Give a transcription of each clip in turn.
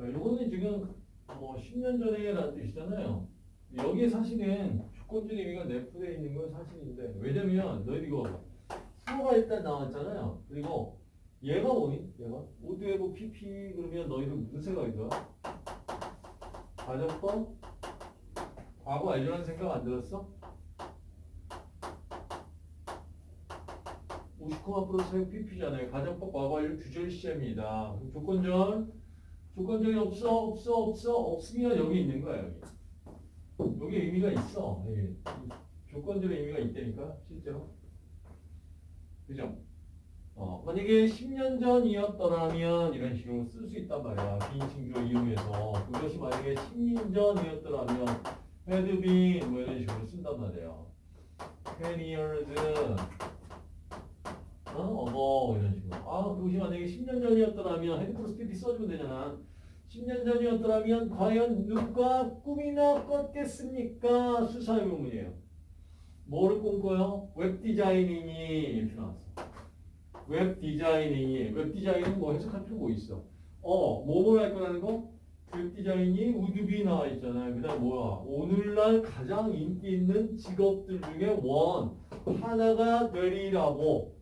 자, 요거는 지금 뭐 10년 전에라는 뜻이잖아요. 여기에 사실은 주권적 의미가 내포되어 있는 건 사실인데 왜냐면 너희들 이거 수어가 일단 나왔잖아요. 그리고 얘가 뭐니? 얘가 오드웨브 PP 그러면 너희들 무슨 생각이 들어? 가정법? 과거 알려는 생각 안 들었어? 50,% 사용 PP잖아요. 가정법 과거 완료 시제입니다. 그럼 조건절 조건절이 없어 없어 없어 없으면 여기 있는 거야 여기. 여기 의미가 있어. 여기. 조건절의 의미가 있다니까 실제로. 그죠? 어, 만약에 10년 전이었더라면 이런 식으로 쓸 수 있단 말이야. 비인칭주어 이용해서 그것이 만약에 10년 전이었더라면 had been 뭐 이런 식으로 쓴단 말이야. 20 years 어? 어거 이런 식으로. 아 그것이 만약에 10년 전이었더라면 had 플러스 PP 써주면 되잖아. 10년 전이었더라면 과연 누가 꿈이나 꿨겠습니까? 수사 의문문이에요. 뭐를 꿈꿔요? web designing이 이렇게 나왔어. web designing이 웹 디자인은 뭐 해석할 필요 뭐 있어? 어, 뭐뭐 할 거라는 거? 웹 디자인이 would be 나와 있잖아요. 그 다음 뭐야? 오늘날 가장 인기 있는 직업들 중에 one 하나가 되리라고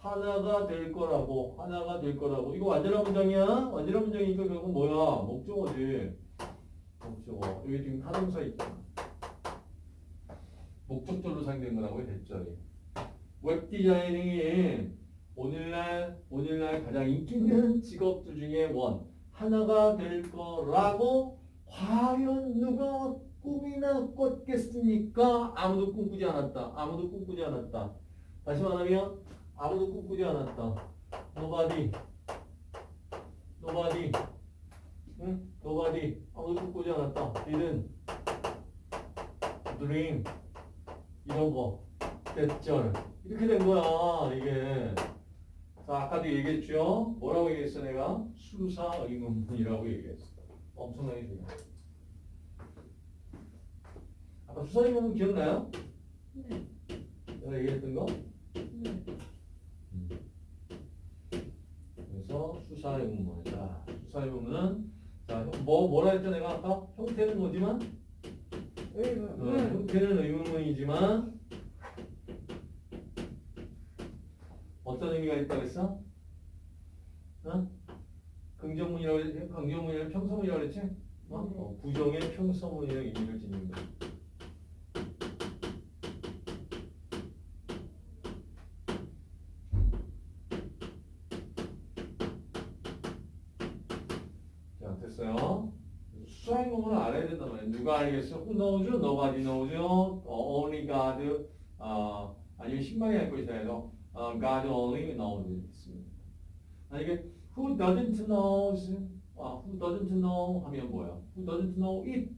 하나가 될 거라고 하나가 될 거라고 이거 완전한 문장이야? 완전한 문장이니까 결국 뭐야? 목적어지. 목적어. 여기 지금 타동사 있잖아. 목적절로 사용된 거라고 that절이. web designing이 오늘날 오늘날 가장 인기 있는 직업들 중에 one 하나가 될 거라고 과연 누가 꿈이나 꿨겠습니까? 아무도 꿈꾸지 않았다. 아무도 꿈꾸지 않았다. 다시 말하면 아무도 꿈꾸지 않았다. Nobody. Nobody. 응? Nobody. 아무도 꿈꾸지 않았다. Didn't. Dream. 이런 거. 대절. 이렇게 된 거야, 이게. 자, 아까도 얘기했죠? 뭐라고 얘기했어, 내가? 수사 의문문이라고 얘기했어. 엄청나게 중요해. 아까 수사 의문문 기억나요? 네. 내가 얘기했던 거? 네. 그래서 수사 의 문문이다. 수사 의 문문은 자, 뭐, 뭐라 했죠, 내가 아까? 형태는 뭐지만? 의문. 어, 형태는 의문문이지만 어떤 의미가 있다고 했어? 어? 긍정문이라고 했지? 긍정문이랑 평서문이라고 그랬지? 어? 어, 부정의 평서문이라는 의미를 지닌 거야. 자, 됐어요. 부분을 알아야 된단 말이에요. 누가 알겠어? Who knows? Nobody knows. 어, only God. 어, 아니면 할 것이다 해서 어, God only knows. 있습니다. 만약에 Who doesn't knows? 아, Who doesn't know? 하면 뭐야? Who doesn't know it?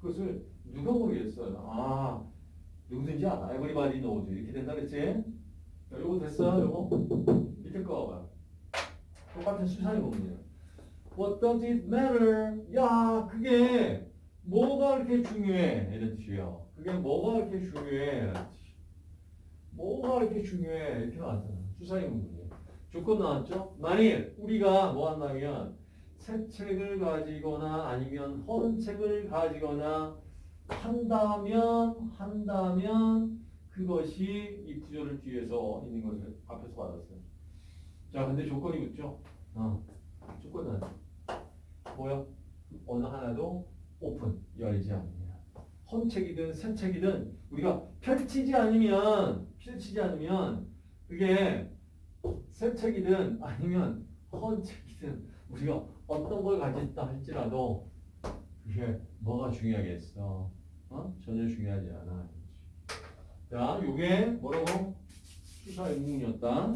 그것을 누가 모르겠어요. 아, 누구든지 알아. Everybody knows. 이렇게 된다 그랬지? 자, 요거 됐어요? 요거? 밑에 거 봐봐요. 똑같은 수상의 부분이에요. What does it matter? 야, 그게 뭐가 그렇게 중요해? 이런 뜻이에요. 그게 뭐가 그렇게 중요해? 뭐가 그렇게 중요해? 이렇게 나왔잖아. 수사의 문제예요. 조건 나왔죠? 만일 우리가 뭐 한다면 새 책을 가지거나 아니면 헌 책을 가지거나 한다면 한다면 그것이 이 구조를 뒤에서 있는 것을 앞에서 받았어요. 자, 근데 조건이 있죠? 어. 조건은 뭐야? 어느 하나도 오픈 열지 않느냐. 헌 책이든 새 책이든 우리가 펼치지 않으면 펼치지 않으면 그게 새 책이든 아니면 헌 책이든 우리가 어떤 걸 가졌다 할지라도 그게 뭐가 중요하겠어? 어? 전혀 중요하지 않아. 자, 요게 뭐라고? 수사 의문이었다.